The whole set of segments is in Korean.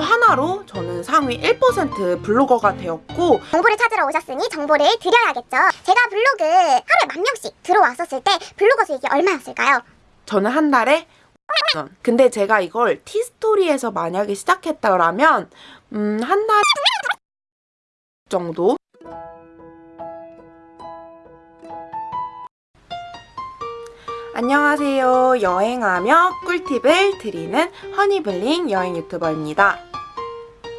하나로 저는 상위 1% 블로거가 되었고 정보를 찾으러 오셨으니 정보를 드려야겠죠. 제가 블로그 하루에 만 명씩 들어왔었을 때 블로거 수익이 얼마였을까요? 저는 한 달에 원. 근데 제가 이걸 티스토리에서 만약에 시작했다라면 음, 한 달 정도 안녕하세요. 여행하며 꿀팁을 드리는 허니블링 여행 유튜버입니다.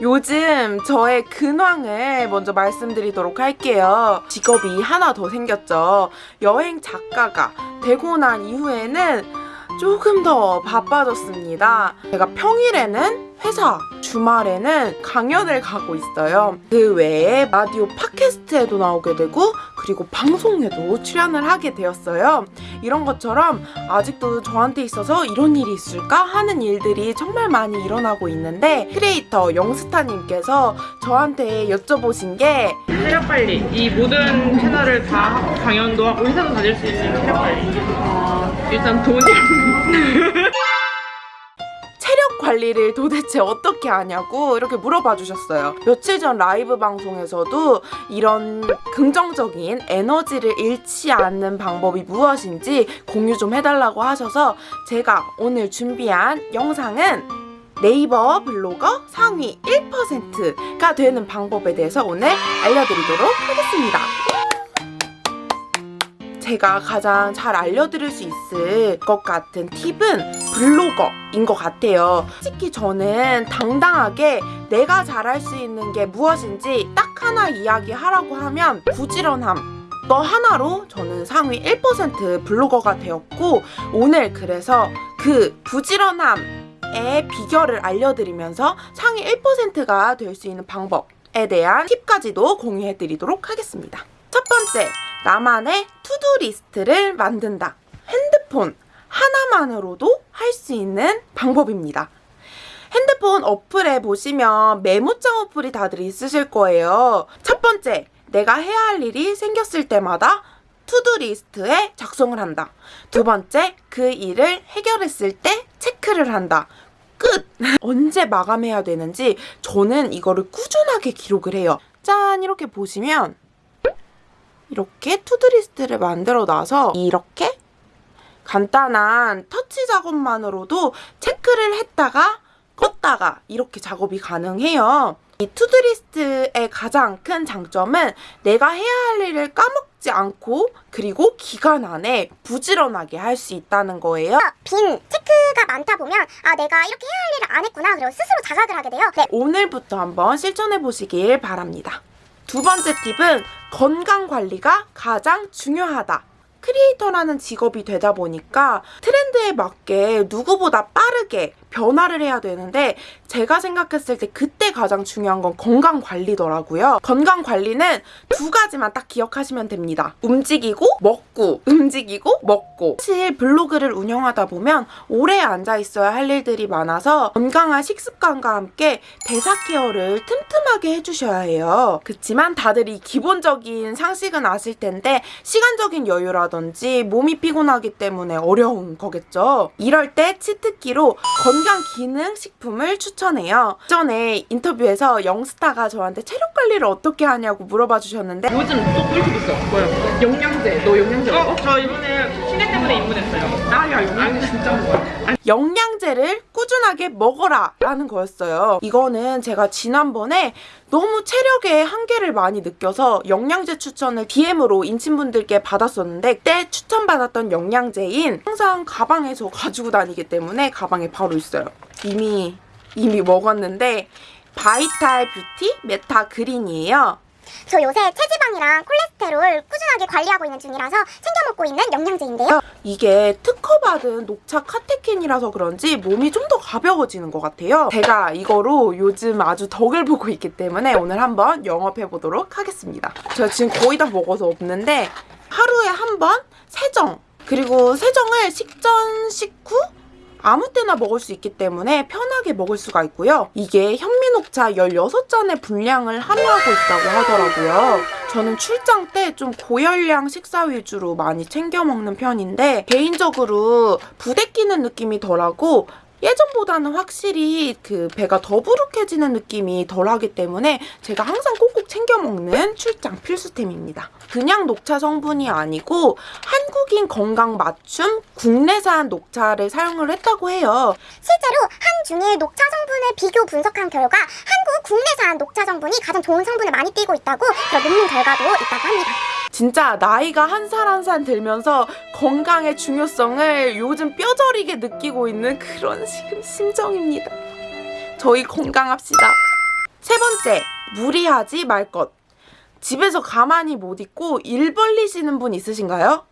요즘 저의 근황을 먼저 말씀드리도록 할게요. 직업이 하나 더 생겼죠. 여행 작가가 되고 난 이후에는 조금 더 바빠졌습니다. 제가 평일에는 회사, 주말에는 강연을 가고 있어요. 그 외에 라디오 팟캐스트에도 나오게 되고 그리고 방송에도 출연을 하게 되었어요. 이런 것처럼 아직도 저한테 있어서 이런 일이 있을까 하는 일들이 정말 많이 일어나고 있는데 크리에이터 영스타님께서 저한테 여쭤보신 게 체력 관리 이 모든 채널을 다 강연도 하고 회사도 다닐 수 있는 체력 관리 어, 일단 돈이 체력 관리를 도대체 어떻게 하냐고 이렇게 물어봐 주셨어요. 며칠 전 라이브 방송에서도 이런 긍정적인 에너지를 잃지 않는 방법이 무엇인지 공유 좀 해달라고 하셔서 제가 오늘 준비한 영상은 네이버 블로거 상위 1%가 되는 방법에 대해서 오늘 알려드리도록 하겠습니다. 제가 가장 잘 알려드릴 수 있을 것 같은 팁은 블로거인 것 같아요. 솔직히 저는 당당하게 내가 잘할 수 있는 게 무엇인지 딱 하나 이야기하라고 하면 부지런함. 너 하나로 저는 상위 1% 블로거가 되었고 오늘 그래서 그 부지런함의 비결을 알려드리면서 상위 1%가 될 수 있는 방법에 대한 팁까지도 공유해드리도록 하겠습니다. 첫 번째, 나만의 투두 리스트를 만든다. 핸드폰 하나만으로도 할 수 있는 방법입니다. 핸드폰 어플에 보시면 메모장 어플이 다들 있으실 거예요. 첫 번째, 내가 해야 할 일이 생겼을 때마다 to-do list에 작성을 한다. 두 번째, 그 일을 해결했을 때 체크를 한다. 끝! 언제 마감해야 되는지 저는 이거를 꾸준하게 기록을 해요. 짠! 이렇게 보시면 이렇게 to-do list를 만들어 놔서 이렇게 간단한 터치 작업만으로도 체크를 했다가 껐다가 이렇게 작업이 가능해요. 이 to-do list의 가장 큰 장점은 내가 해야 할 일을 까먹지 않고 그리고 기간 안에 부지런하게 할 수 있다는 거예요. 빈 체크가 많다 보면 아 내가 이렇게 해야 할 일을 안 했구나 그리고 스스로 자각을 하게 돼요. 네. 오늘부터 한번 실천해 보시길 바랍니다. 두 번째 팁은 건강 관리가 가장 중요하다. 크리에이터라는 직업이 되다 보니까 트렌드에 맞게 누구보다 빠르게 변화를 해야 되는데 제가 생각했을 때 그때 가장 중요한 건 건강 관리더라고요. 건강 관리는 두 가지만 딱 기억하시면 됩니다. 움직이고 먹고 움직이고 먹고 사실 블로그를 운영하다 보면 오래 앉아 있어야 할 일들이 많아서 건강한 식습관과 함께 대사 케어를 틈틈하게 해주셔야 해요. 그렇지만 다들 이 기본적인 상식은 아실 텐데 시간적인 여유라든지 몸이 피곤하기 때문에 어려운 거겠죠. 이럴 때 치트키로 건강 기능 식품을 추천해요. 전에 인터뷰에서 영스타가 저한테 체력 관리를 어떻게 하냐고 물어봐 주셨는데 요즘 또 꿀팁 있어. 뭐야? 영양제. 너 영양제 어? 저 이번에 신뢰 때문에 입문했어요. 나야 영양제 진짜 좋아 영양 제를 꾸준하게 먹어라 라는 거였어요. 이거는 제가 지난번에 너무 체력에 한계를 많이 느껴서 영양제 추천을 DM으로 인친분들께 받았었는데 그때 추천받았던 영양제인 항상 가방에서 가지고 다니기 때문에 가방에 바로 있어요. 이미 이미 먹었는데 바이탈 뷰티 메타 그린이에요. 저 요새 체지방이랑 콜레스테롤 꾸준하게 관리하고 있는 중이라서 챙겨 먹고 있는 영양제인데요. 이게 특허받은 녹차 카테킨이라서 그런지 몸이 좀 더 가벼워지는 것 같아요. 제가 이거로 요즘 아주 덕을 보고 있기 때문에 오늘 한번 영업해 보도록 하겠습니다. 제가 지금 거의 다 먹어서 없는데 하루에 한 번 세 정 그리고 세정을 식전 식후 아무 때나 먹을 수 있기 때문에 편하게 먹을 수가 있고요. 이게 현미 녹차 16잔의 분량을 함유하고 있다고 하더라고요. 저는 출장 때 좀 고열량 식사 위주로 많이 챙겨 먹는 편인데 개인적으로 부대 끼는 느낌이 덜하고 예전보다는 확실히 그 배가 더부룩해지는 느낌이 덜하기 때문에 제가 항상 꼭꼭 챙겨 먹는 출장 필수템입니다. 그냥 녹차 성분이 아니고 한 국인 건강 맞춤 국내산 녹차를 사용을 했다고 해요. 실제로 한 중의 녹차 성분을 비교 분석한 결과 한국 국내산 녹차 성분이 가장 좋은 성분을 많이 띠고 있다고 그런 논문 결과도 있다고 합니다. 진짜 나이가 한살 한 살 들면서 건강의 중요성을 요즘 뼈저리게 느끼고 있는 그런 지금 심정입니다. 저희 건강합시다. 세 번째, 무리하지 말 것. 집에서 가만히 못 있고 일 벌리시는 분 있으신가요?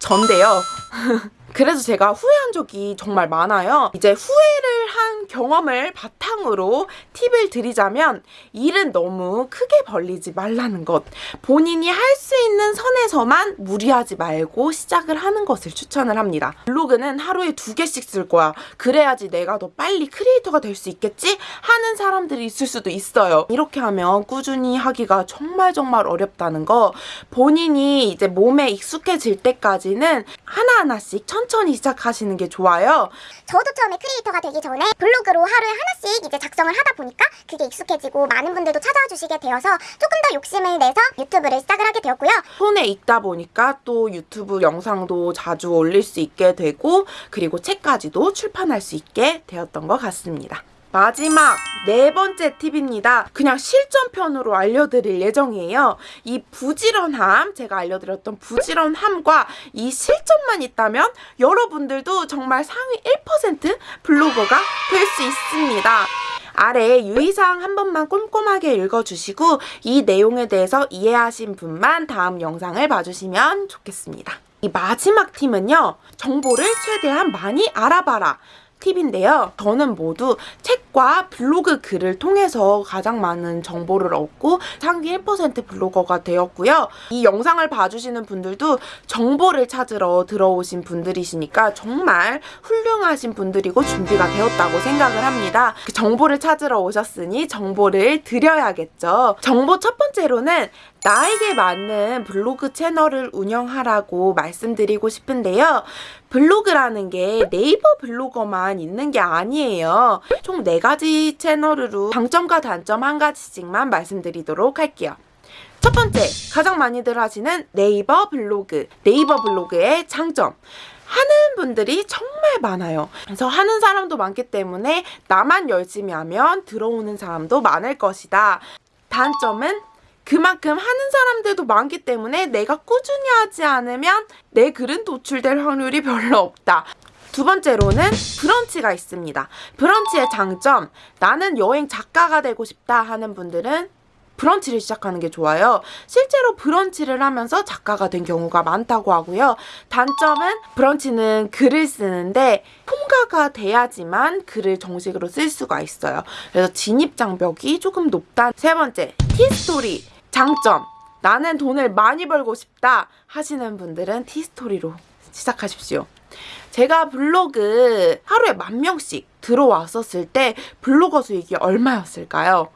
전데요. 그래서 제가 후회한 적이 정말 많아요. 이제 후회를 한 경험을 바탕으로 팁을 드리자면 일은 너무 크게 벌리지 말라는 것. 본인이 할 수 있는 선에서만 무리하지 말고 시작을 하는 것을 추천을 합니다. 블로그는 하루에 두 개씩 쓸 거야. 그래야지 내가 더 빨리 크리에이터가 될 수 있겠지? 하는 사람들이 있을 수도 있어요. 이렇게 하면 꾸준히 하기가 정말 정말 어렵다는 거. 본인이 이제 몸에 익숙해질 때까지는 하나하나씩 천천히 시작하시는 게 좋아요. 저도 처음에 크리에이터가 되기 전에 블로그로 하루에 하나씩 이제 작성을 하다 보니까 그게 익숙해지고 많은 분들도 찾아와 주시게 되어서 조금 더 욕심을 내서 유튜브를 시작을 하게 되었고요. 손에 익다 보니까 또 유튜브 영상도 자주 올릴 수 있게 되고 그리고 책까지도 출판할 수 있게 되었던 것 같습니다. 마지막 네 번째 팁입니다. 그냥 실전편으로 알려드릴 예정이에요. 이 부지런함, 제가 알려드렸던 부지런함과 이 실전만 있다면 여러분들도 정말 상위 1% 블로거가 될 수 있습니다. 아래 유의사항 한 번만 꼼꼼하게 읽어주시고 이 내용에 대해서 이해하신 분만 다음 영상을 봐주시면 좋겠습니다. 이 마지막 팁은요. 정보를 최대한 많이 알아봐라. 팁인데요. 저는 모두 책과 블로그 글을 통해서 가장 많은 정보를 얻고 상위 1% 블로거가 되었고요. 이 영상을 봐주시는 분들도 정보를 찾으러 들어오신 분들이시니까 정말 훌륭하신 분들이고 준비가 되었다고 생각을 합니다. 그 정보를 찾으러 오셨으니 정보를 드려야겠죠. 정보 첫 번째로는 나에게 맞는 블로그 채널을 운영하라고 말씀드리고 싶은데요. 블로그라는 게 네이버 블로거만 있는 게 아니에요. 총 네가지 채널으로 장점과 단점 한 가지씩만 말씀드리도록 할게요. 첫 번째, 가장 많이들 하시는 네이버 블로그. 네이버 블로그의 장점. 하는 분들이 정말 많아요. 그래서 하는 사람도 많기 때문에 나만 열심히 하면 들어오는 사람도 많을 것이다. 단점은 그만큼 하는 사람들도 많기 때문에 내가 꾸준히 하지 않으면 내 글은 노출될 확률이 별로 없다. 두 번째로는 브런치가 있습니다. 브런치의 장점, 나는 여행 작가가 되고 싶다 하는 분들은 브런치를 시작하는 게 좋아요. 실제로 브런치를 하면서 작가가 된 경우가 많다고 하고요. 단점은 브런치는 글을 쓰는데 통과가 돼야지만 글을 정식으로 쓸 수가 있어요. 그래서 진입 장벽이 조금 높다. 세 번째, 티스토리. 장점. 나는 돈을 많이 벌고 싶다 하시는 분들은 티스토리로 시작하십시오. 제가 블로그 하루에 만 명씩 들어왔었을 때 블로거 수익이 얼마였을까요?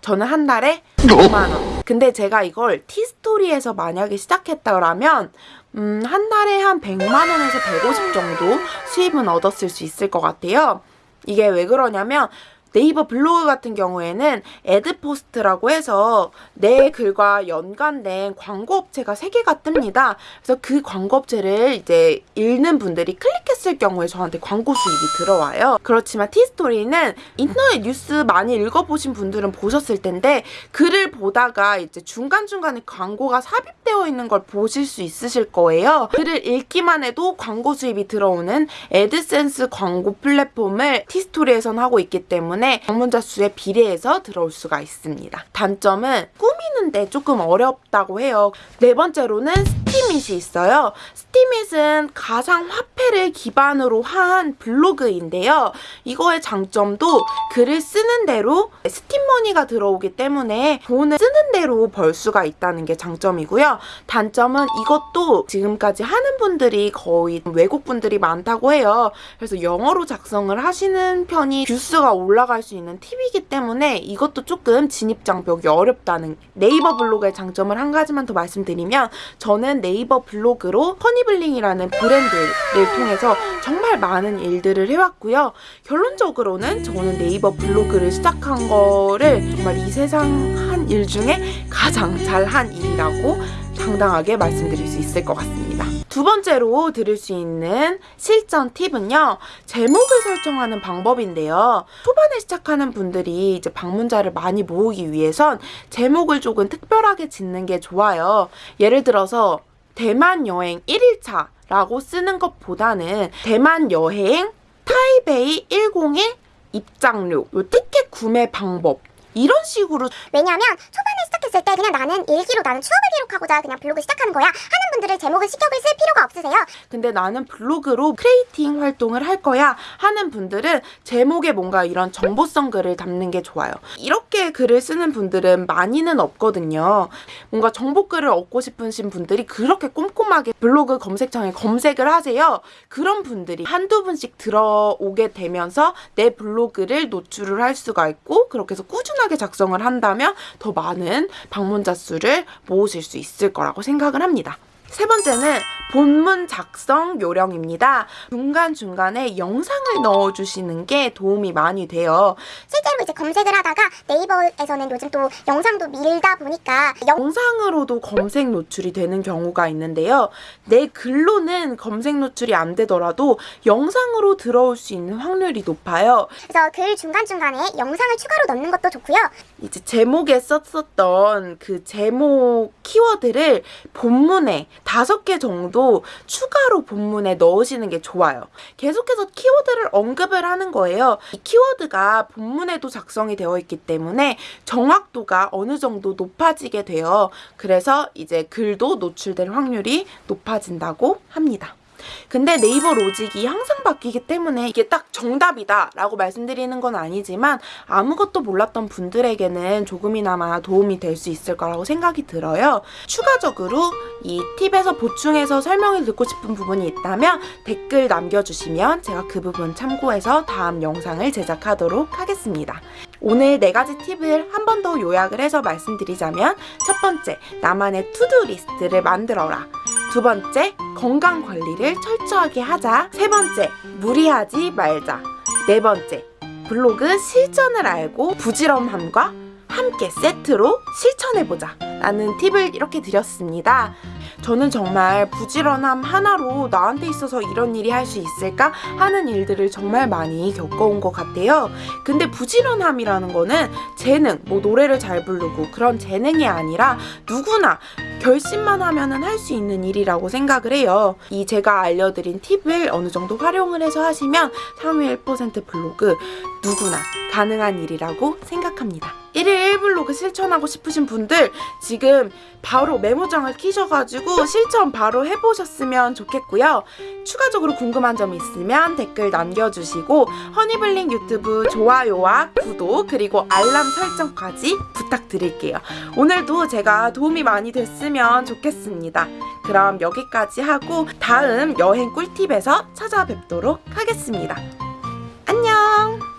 저는 한 달에 5만 원. 근데 제가 이걸 티스토리에서 만약에 시작했다라면 음, 한 달에 한 100만 원에서 150 정도 수입은 얻었을 수 있을 것 같아요. 이게 왜 그러냐면 네이버 블로그 같은 경우에는 애드포스트라고 해서 내 글과 연관된 광고 업체가 3개가 뜹니다. 그래서 그 광고 업체를 이제 읽는 분들이 클릭했을 경우에 저한테 광고 수입이 들어와요. 그렇지만 티스토리는 인터넷 뉴스 많이 읽어보신 분들은 보셨을 텐데 글을 보다가 이제 중간중간에 광고가 삽입되어 있는 걸 보실 수 있으실 거예요. 글을 읽기만 해도 광고 수입이 들어오는 애드센스 광고 플랫폼을 티스토리에선 하고 있기 때문에 방문자 수에 비례해서 들어올 수가 있습니다. 단점은 꾸미는데 조금 어렵다고 해요. 네 번째로는 스티밋이 있어요. 스티밋은 가상 화폐를 기반으로 한 블로그인데요. 이거의 장점도 글을 쓰는 대로 스팀머니가 들어오기 때문에 돈을 쓰는 대로 벌 수가 있다는 게 장점이고요. 단점은 이것도 지금까지 하는 분들이 거의 외국 분들이 많다고 해요. 그래서 영어로 작성을 하시는 편이 view수가 올라 갈 수 있는 팁이기 때문에 이것도 조금 진입 장벽이 어렵다는 네이버 블로그의 장점을 한 가지만 더 말씀드리면 저는 네이버 블로그로 허니블링이라는 브랜드를 통해서 정말 많은 일들을 해왔고요. 결론적으로는 저는 네이버 블로그를 시작한 거를 정말 이 세상 한 일 중에 가장 잘한 일이라고 당당하게 말씀드릴 수 있을 것 같습니다. 두 번째로 들을 수 있는 실전 팁은요. 제목을 설정하는 방법인데요. 초반에 시작하는 분들이 이제 방문자를 많이 모으기 위해선 제목을 조금 특별하게 짓는 게 좋아요. 예를 들어서 대만 여행 1일차 라고 쓰는 것보다는 대만 여행 타이베이 101 입장료, 요 티켓 구매 방법 이런 식으로 왜냐하면 초반에 시작했을 때 그냥 나는 일기로 나는 추억을 기록하고자 그냥 블로그 시작하는 거야 하는 분들을 제목을 신경을 쓸 필요가 없으세요. 근데 나는 블로그로 creating 활동을 할 거야 하는 분들은 제목에 뭔가 이런 정보성 글을 담는 게 좋아요. 이렇게 글을 쓰는 분들은 많이는 없거든요. 뭔가 정보 글을 얻고 싶으신 분들이 그렇게 꼼꼼하게 블로그 검색창에 검색을 하세요. 그런 분들이 한두 분씩 들어오게 되면서 내 블로그를 노출을 할 수가 있고 그렇게 해서 꾸준하게 작성을 한다면 더 많은 방문자 수를 모으실 수 있을 거라고 생각을 합니다. 세 번째는 본문 작성 요령입니다. 중간중간에 영상을 넣어주시는 게 도움이 많이 돼요. 실제로 이제 검색을 하다가 네이버에서는 요즘 또 영상도 밀다 보니까 영 영상으로도 검색 노출이 되는 경우가 있는데요. 내 글로는 검색 노출이 안 되더라도 영상으로 들어올 수 있는 확률이 높아요. 그래서 글 중간중간에 영상을 추가로 넣는 것도 좋고요. 이제 제목에 썼었던 그 제목 키워드를 본문에 다섯 개 정도 추가로 본문에 넣으시는 게 좋아요. 계속해서 키워드를 언급을 하는 거예요. 이 키워드가 본문에도 작성이 되어 있기 때문에 정확도가 어느 정도 높아지게 돼요. 그래서 이제 글도 노출될 확률이 높아진다고 합니다. 근데 네이버 로직이 항상 바뀌기 때문에 이게 딱 정답이다 라고 말씀드리는 건 아니지만 아무것도 몰랐던 분들에게는 조금이나마 도움이 될 수 있을 거라고 생각이 들어요. 추가적으로 이 팁에서 보충해서 설명을 듣고 싶은 부분이 있다면 댓글 남겨주시면 제가 그 부분 참고해서 다음 영상을 제작하도록 하겠습니다. 오늘 네 가지 팁을 한 번 더 요약을 해서 말씀드리자면 첫 번째, 나만의 투두 리스트를 만들어라. 두 번째, 건강 관리를 철저하게 하자. 세 번째, 무리하지 말자. 네 번째, 블로그 실전을 알고 부지런함과 함께 세트로 실천해보자. 라는 팁을 이렇게 드렸습니다. 저는 정말 부지런함 하나로 나한테 있어서 이런 일이 할 수 있을까 하는 일들을 정말 많이 겪어온 것 같아요. 근데 부지런함이라는 거는 재능, 뭐 노래를 잘 부르고 그런 재능이 아니라 누구나 결심만 하면은 할 수 있는 일이라고 생각을 해요. 이 제가 알려드린 팁을 어느 정도 활용을 해서 하시면 상위 1% 블로그 누구나 가능한 일이라고 생각합니다. 1일 1블로그 실천하고 싶으신 분들 지금 바로 메모장을 키셔가지고 실천 바로 해보셨으면 좋겠고요. 추가적으로 궁금한 점 있으면 댓글 남겨주시고 허니블링 유튜브 좋아요와 구독 그리고 알람 설정까지 부탁드릴게요. 오늘도 제가 도움이 많이 됐 으면 좋겠습니다. 그럼 여기까지 하고 다음 여행 꿀팁에서 찾아뵙도록 하겠습니다. 안녕!